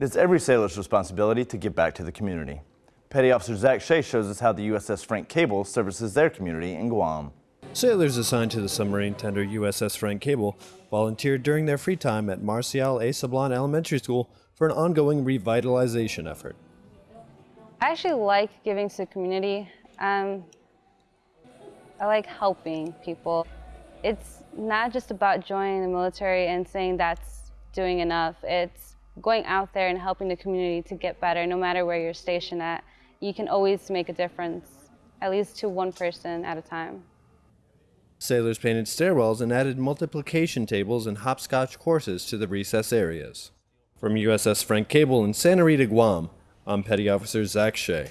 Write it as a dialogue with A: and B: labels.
A: It is every sailor's responsibility to give back to the community. Petty Officer Zach Shea shows us how the USS Frank Cable services their community in Guam.
B: Sailors assigned to the submarine tender USS Frank Cable volunteered during their free time at Marcial A. Sablan Elementary School for an ongoing revitalization effort.
C: I actually like giving to the community. Um, I like helping people. It's not just about joining the military and saying that's doing enough. It's going out there and helping the community to get better no matter where you're stationed at. You can always make a difference, at least to one person at a time.
B: Sailors painted stairwells and added multiplication tables and hopscotch courses to the recess areas. From USS Frank Cable in Santa Rita, Guam, I'm Petty Officer Zach Shea.